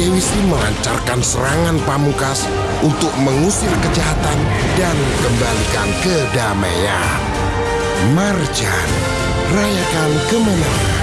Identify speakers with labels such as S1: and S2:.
S1: Dewi Sri melancarkan serangan pamungkas untuk mengusir kejahatan dan kembalikan kedamaian. Marjan, rayakan kemenangan.